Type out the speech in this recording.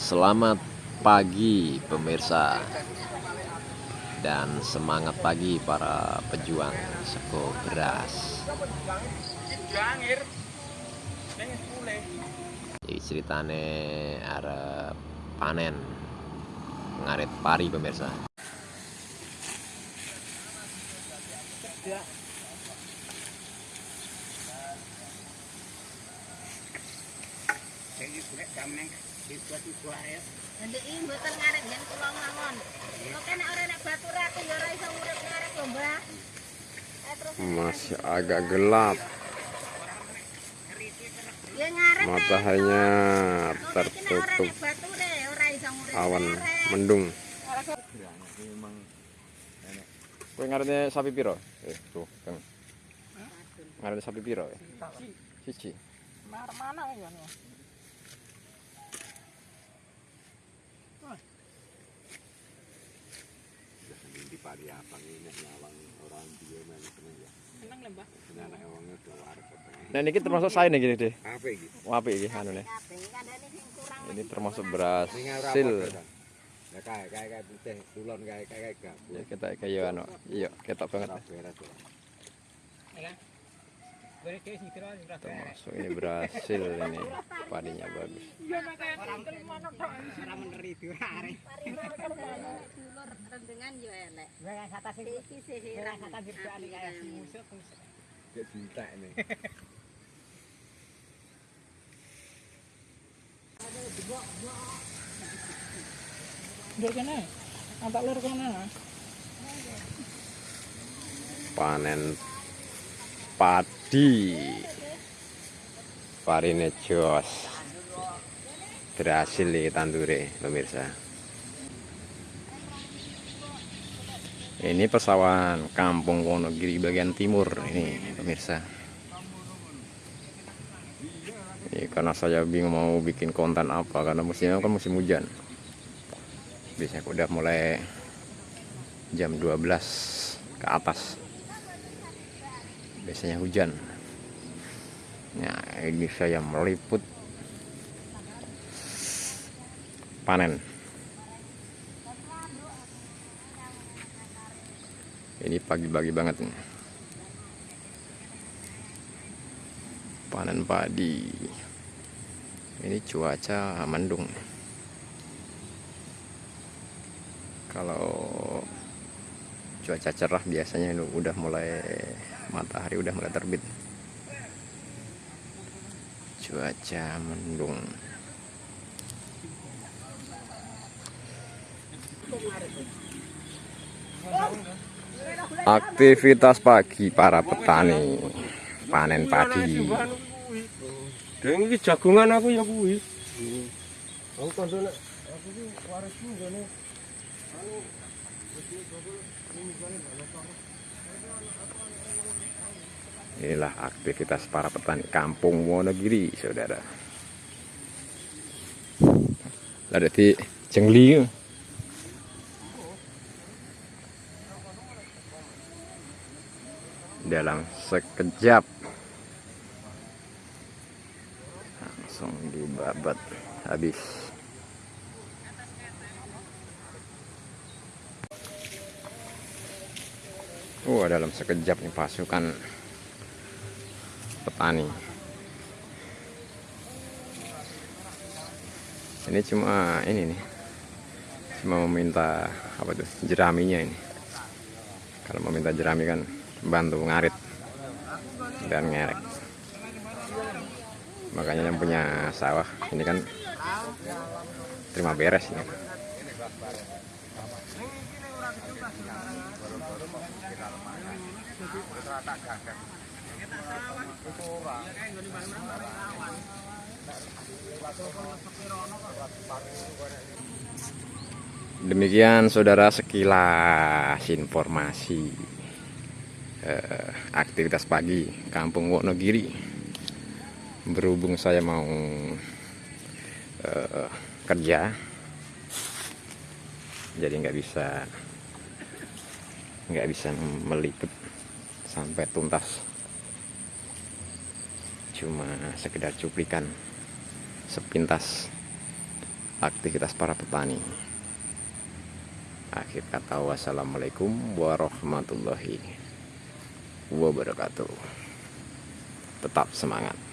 Selamat pagi pemirsa dan semangat pagi para pejuang seko beras. Jadi ceritane arep panen ngarit pari pemirsa. Ndek iki mboten ngarep yen kula ngangon. Kok nek ora nek batur aku ya ora iso urip ngarep lho, Mbah. Eh Masih agak gelap, ya mataharinya tertutup awan mendung. Kowe ngaretne sapi piro? Eh, tuh, Kang. Sapi piro? eh? Siji. Mar mana ya apa ini nyawang orang dia main seneng ya Seneng lho, Mbah. seneng anak wongnya udah Nah, ini termasuk saya nih gini deh. apa iki Wapi iki anu nih. Ini termasuk beras ini ora sil. apa ya kae kae kae putih tulon kae kae kae gak Ya kita kayak anu. Iya, ketok banget. ya. Termasuk ini berhasil ini padinya bagus. Panen padi. Parine jos. Berhasil nih tandure pemirsa. Ini pesawan Kampung Wonogiri bagian timur ini pemirsa. Ini karena saya bingung mau bikin konten apa karena musimnya kan musim hujan. Biasanya udah mulai jam 12 ke atas. Biasanya hujan. Nah, ini saya meliput panen. Ini pagi-pagi banget nih. Panen padi. Ini cuaca mendung. Kalau cuaca cerah biasanya ini udah mulai matahari udah mulai terbit. Cuaca mendung. Aktivitas pagi para petani panen padi. Deng iki jagongan aku ya kuwi. Aku nek aku warisku Inilah aktivitas para petani kampung Wonogiri, saudara. Ada di jengli. Dalam sekejap langsung dibabat habis. Oh, dalam sekejap nih pasukan petani. Ini cuma ini nih. Cuma meminta apa tuh? jeraminya ini. Kalau meminta jerami kan bantu ngarit dan ngerek. Makanya yang punya sawah ini kan terima beres ini. Demikian saudara sekilas informasi eh, aktivitas pagi Kampung Wonogiri. Berhubung saya mau eh, kerja, jadi nggak bisa nggak bisa meliput sampai tuntas. Cuma sekedar cuplikan sepintas aktivitas para petani. Akhir kata wassalamualaikum warahmatullahi wabarakatuh. Tetap semangat.